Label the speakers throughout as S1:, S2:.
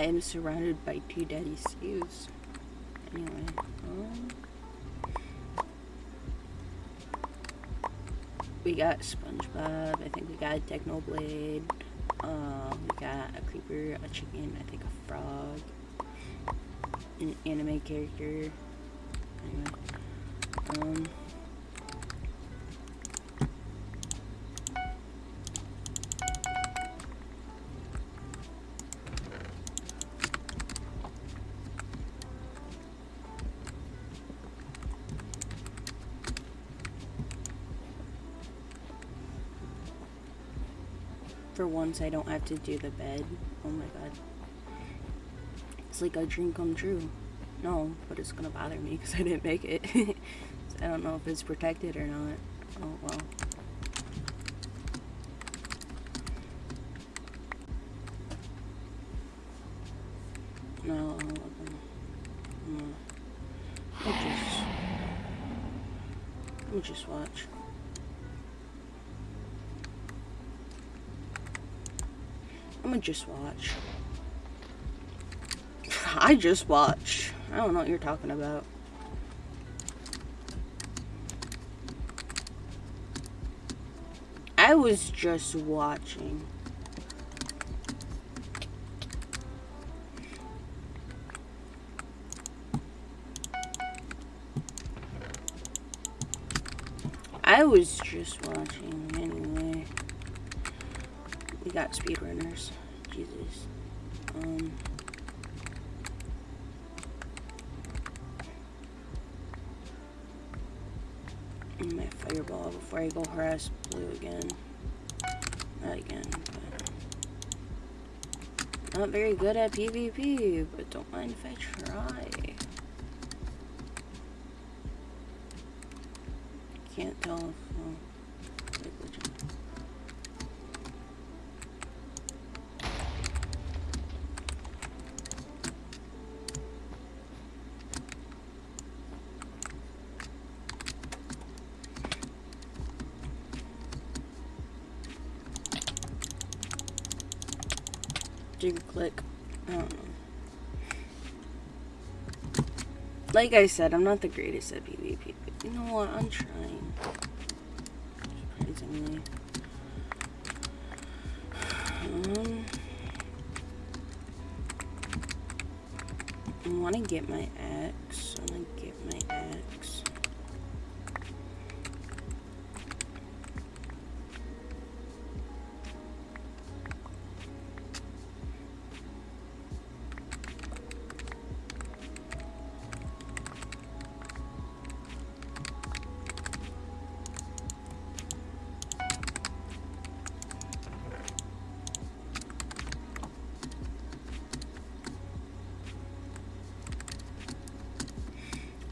S1: I am surrounded by two daddy Steves. Anyway, um, we got SpongeBob. I think we got Technoblade. Um, we got a creeper, a chicken, I think a frog, an anime character. Anyway, um. For once, I don't have to do the bed. Oh my god. It's like a dream come true. No, but it's gonna bother me because I didn't make it. I don't know if it's protected or not. Oh well. No, no. I'll just, I'll just watch. I'm gonna just watch. I just watch. I don't know what you're talking about. I was just watching. I was just watching anyway. We got speedrunners. Um my fireball before I go harass blue again. Not again, but not very good at PvP, but don't mind if I try. Can't tell if well, do click. I. Like I said, I'm not the greatest at PvP, but you know what? I'm trying. Surprisingly. Um, I want to get my axe. I want to get my axe.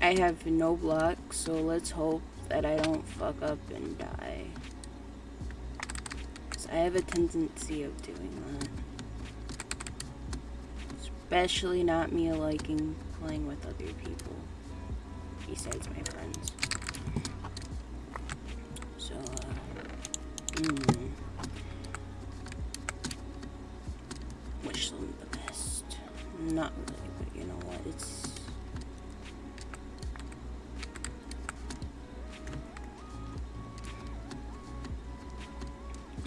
S1: I have no block, so let's hope that I don't fuck up and die. I have a tendency of doing that. Especially not me liking playing with other people. Besides my friends. So, uh, mm. The best? Not really, but you know what, it's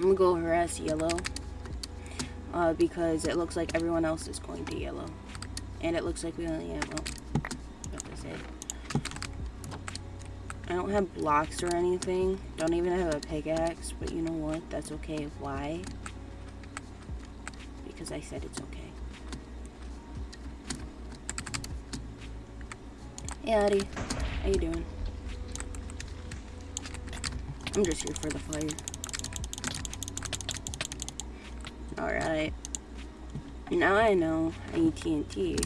S1: I'm gonna go harass yellow. Uh, because it looks like everyone else is going to yellow. And it looks like we only have, well, what to say. I don't have blocks or anything. Don't even have a pickaxe, but you know what? That's okay. Why? Because I said it's okay. Hey, Addie. How you doing? I'm just here for the fire. Alright. Now I know I need TNT.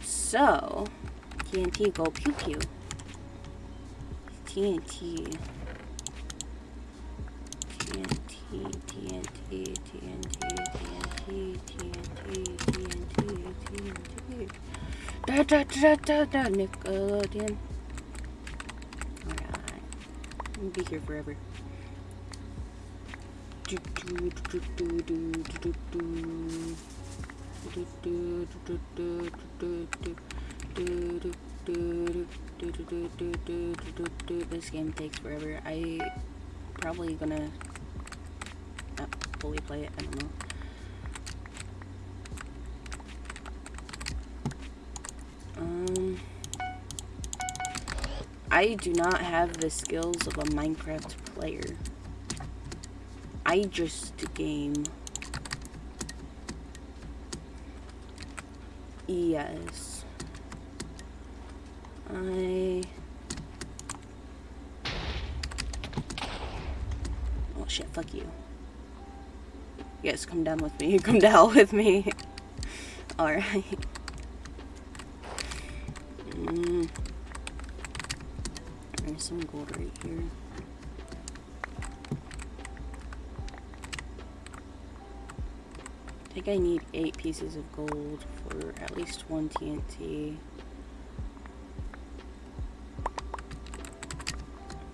S1: So, TNT go pew pew. TNT. TNT, TNT, TNT, TNT, TNT, TNT, TNT. Da da da da da Nickelodeon. Alright. I'll be here forever. This game takes forever. I probably gonna not fully play it, I don't know. Um I do not have the skills of a Minecraft player. I just game. Yes. I... Oh shit, fuck you. Yes, come down with me. Come down with me. Alright. Mm. There's some gold right here. Think I need eight pieces of gold for at least one TNT.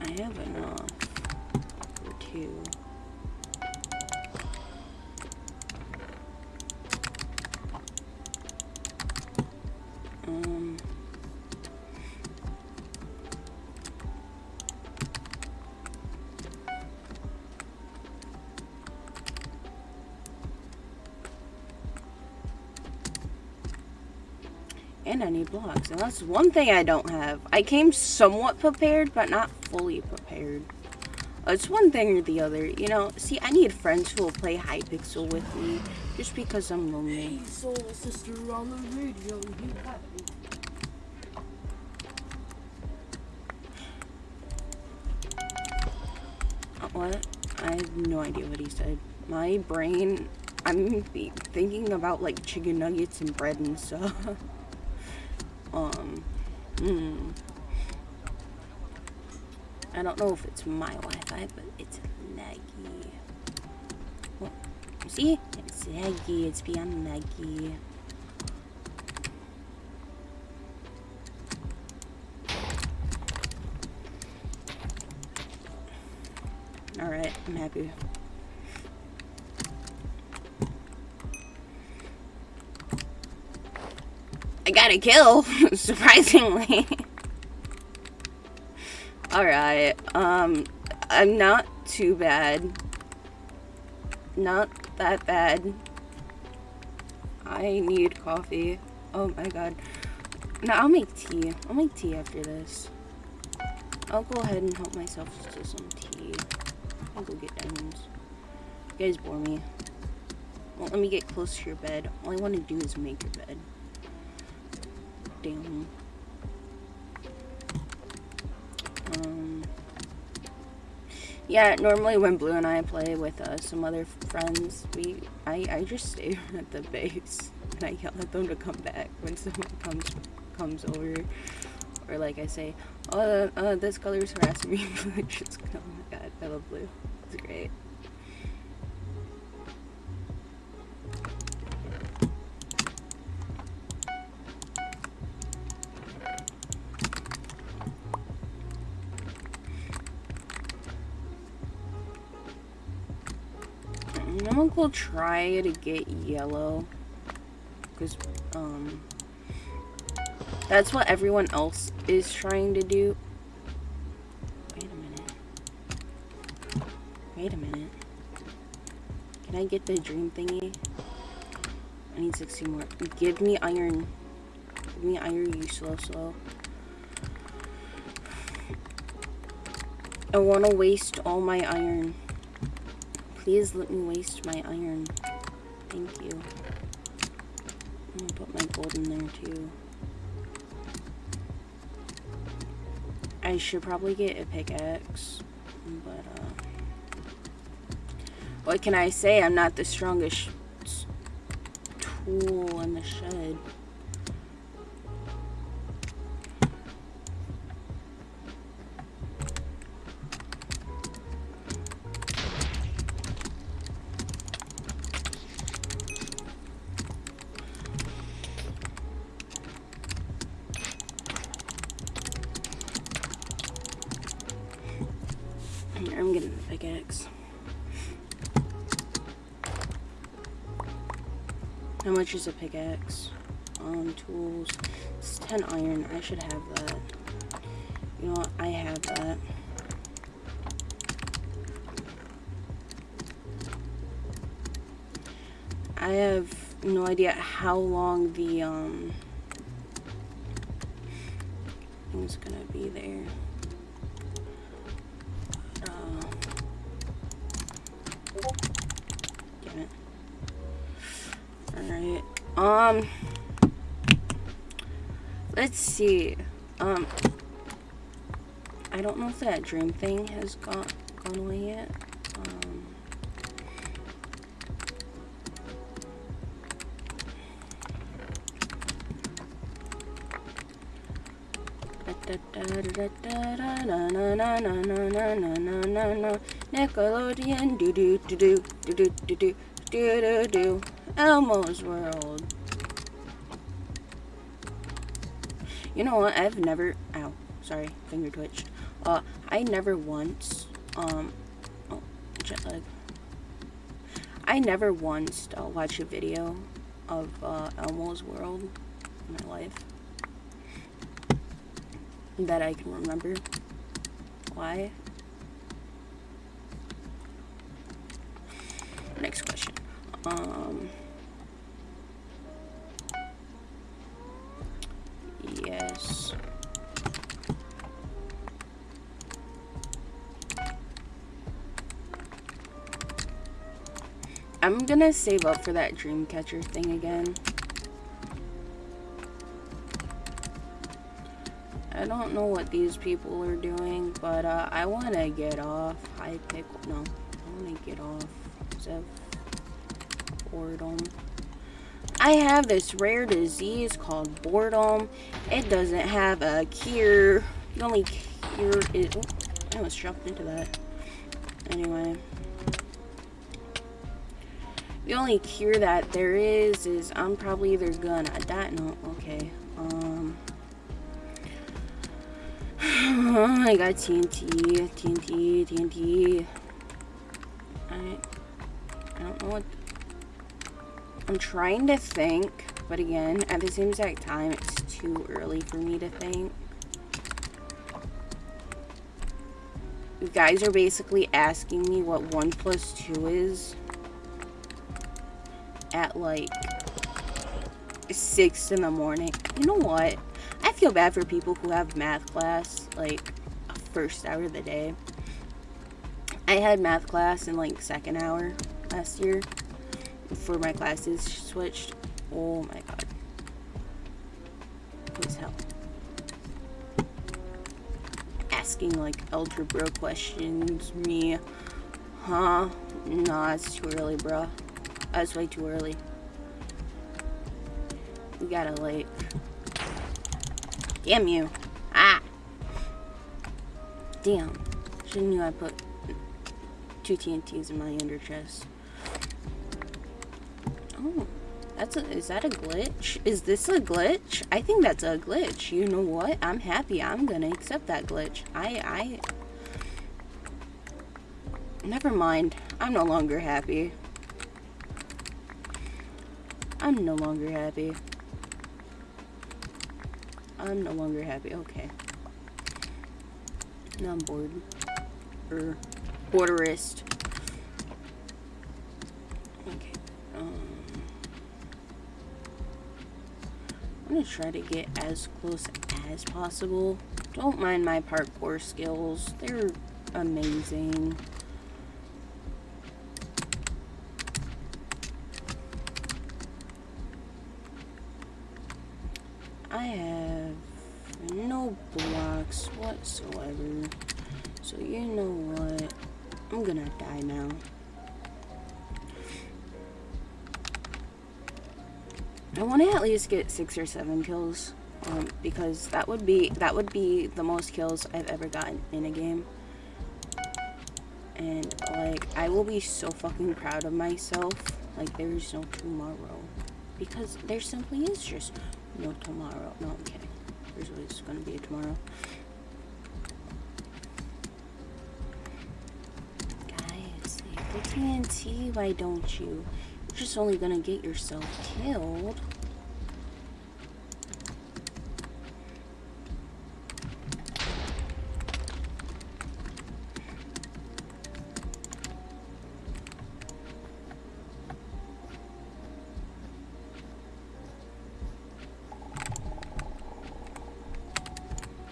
S1: I have enough for two. And I need blocks. And that's one thing I don't have. I came somewhat prepared, but not fully prepared. It's one thing or the other. You know, see, I need friends who will play Hypixel with me. Just because I'm lonely.
S2: Hey, soul sister on the radio, you.
S1: Uh, What? I have no idea what he said. My brain, I'm thinking about like chicken nuggets and bread and stuff. um, hmm. I don't know if it's my Wi-Fi, but it's laggy. You see? It's laggy. It's beyond laggy. Alright, I'm happy. I got a kill, surprisingly. Alright, um, I'm not too bad. Not that bad. I need coffee. Oh my god. No, I'll make tea. I'll make tea after this. I'll go ahead and help myself to some tea. I'll go get diamonds. You guys bore me. Well, let me get close to your bed. All I want to do is make your bed. Damn. Um. Yeah, normally when Blue and I play with uh, some other friends, we I, I just stay at the base and I yell at them to come back when someone comes comes over. Or like I say, oh, uh, this color is harassing me. Just. Oh my god, I love Blue. It's great. I'm gonna go try to get yellow. Because, um, that's what everyone else is trying to do. Wait a minute. Wait a minute. Can I get the dream thingy? I need 60 more. Give me iron. Give me iron, you slow, slow. I want to waste all my iron. Please let me waste my iron. Thank you. I'm gonna put my gold in there too. I should probably get a pickaxe, but uh, what can I say? I'm not the strongest tool in the shed. How much is a pickaxe? Um, tools. It's 10 iron. I should have that. You know what? I have that. I have no idea how long the um thing's gonna be there. Um let's see. Um I don't know if that dream thing has gone gone away yet. Um Nickelodeon do do do do do do do do do do do Elmo's World. You know what? I've never. Ow, sorry, finger twitched. Uh, I never once. Um, oh, jet lag. I never once uh, watched a video of uh, Elmo's World in my life that I can remember. Why? Next question. Um. Yes. I'm gonna save up for that Dreamcatcher thing again. I don't know what these people are doing, but uh, I want to get off high pick. No, I want to get off Zev boredom. I have this rare disease called boredom. It doesn't have a cure. The only cure is. Oh, I almost jumped into that. Anyway. The only cure that there is is I'm probably either gonna die. No, okay. Um. I got TNT, TNT, TNT. I, I don't know what. I'm trying to think, but again, at the same exact time, it's too early for me to think. You guys are basically asking me what 1 plus 2 is at like 6 in the morning. You know what? I feel bad for people who have math class, like, first hour of the day. I had math class in, like, second hour last year before my classes switched. Oh my god. Please help. Asking, like, algebra questions, me. Huh? Nah, it's too early, bro. That's way too early. We gotta, like... Damn you. Ah! Damn. Should've knew I put two TNTs in my under chest. Oh. That's a, is that a glitch? Is this a glitch? I think that's a glitch. You know what? I'm happy. I'm gonna accept that glitch. I, I... Never mind. I'm no longer happy. I'm no longer happy. I'm no longer happy. Okay. Now I'm bored. Er, borderist. Okay. Um, I'm gonna try to get as close as possible. Don't mind my parkour skills. They're amazing. I have no blocks whatsoever. So you know what? I'm gonna die now. I want to at least get six or seven kills, um, because that would be that would be the most kills I've ever gotten in a game. And like, I will be so fucking proud of myself. Like, there is no tomorrow, because there simply is just no tomorrow. No, I'm kidding. There's always gonna be a tomorrow. Guys, TNT, why don't you? just only gonna get yourself killed.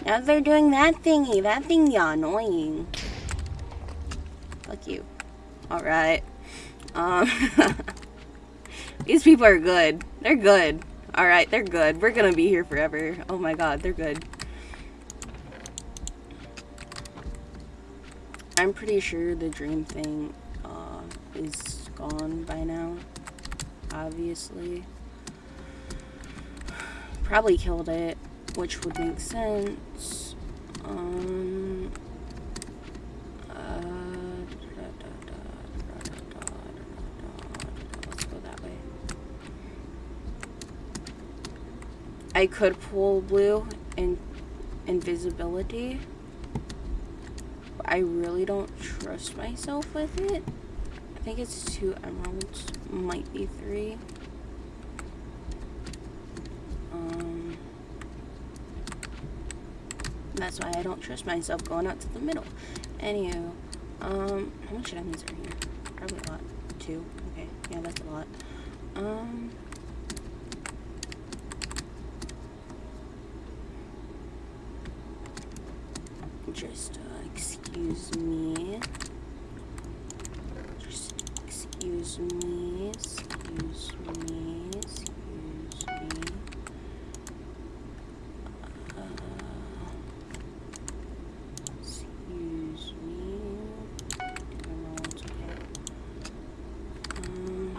S1: Now they're doing that thingy. That thingy annoying. Fuck you. Alright. Um... these people are good. They're good. Alright, they're good. We're gonna be here forever. Oh my god, they're good. I'm pretty sure the dream thing uh, is gone by now. Obviously. Probably killed it, which would make sense. Um, let's go that way. I could pull blue in invisibility. I really don't trust myself with it. I think it's two emeralds, might be three. Um, that's why I don't trust myself going out to the middle. Anywho, um, how much diamonds are here? Probably a lot. Two. Okay, yeah, that's a lot. Um, Just excuse me. Excuse me. Excuse me. Uh, excuse me. Emeralds, okay. Um,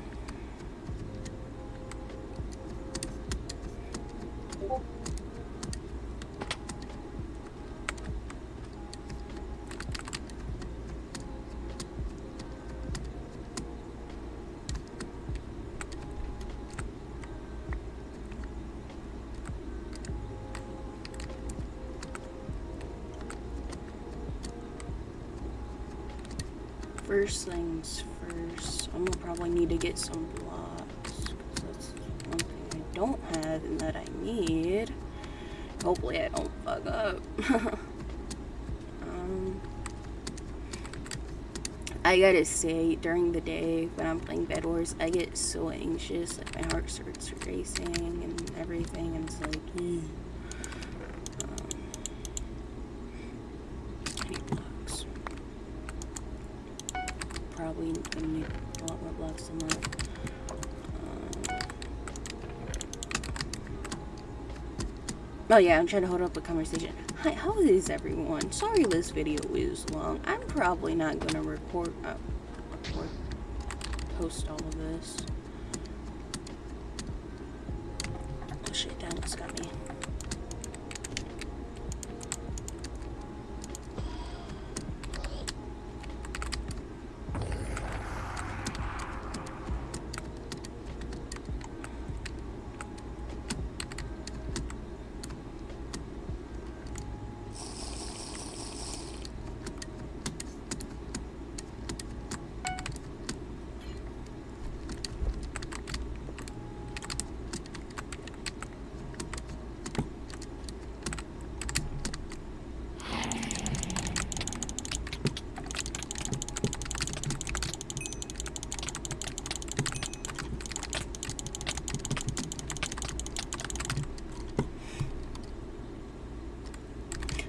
S1: first things first, I'm gonna probably need to get some blocks. that's one thing I don't have and that I need. Hopefully I don't fuck up. um, I gotta say, during the day when I'm playing Bed Wars, I get so anxious, like my heart starts racing and everything, and it's like, mm. um, I need blocks. Probably gonna a lot more blocks than that. Um, oh yeah, I'm trying to hold up a conversation. Hi, how is everyone? Sorry this video is long. I'm probably not gonna record, uh, record, post all of this. Oh shit, that almost got me.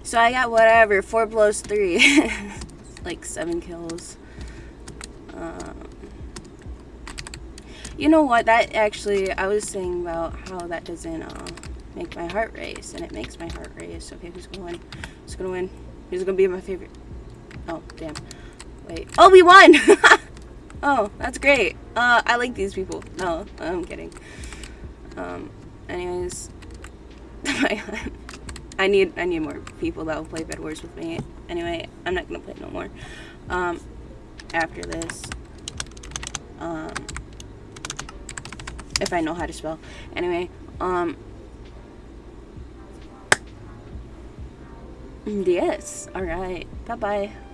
S1: So I got whatever, four blows, three. like seven kills. Um, you know what, that actually, I was saying about how that doesn't uh, make my heart race, and it makes my heart race. Okay, who's gonna win? Who's gonna win? Who's gonna be my favorite? Oh, damn. Wait. Oh, we won! oh, that's great. Uh, I like these people. No, I'm kidding. Um, anyways. I need I need more people that will play Bed Wars with me. Anyway, I'm not gonna play no more. Um, after this, um, if I know how to spell. Anyway, um, yes. All right. Bye bye.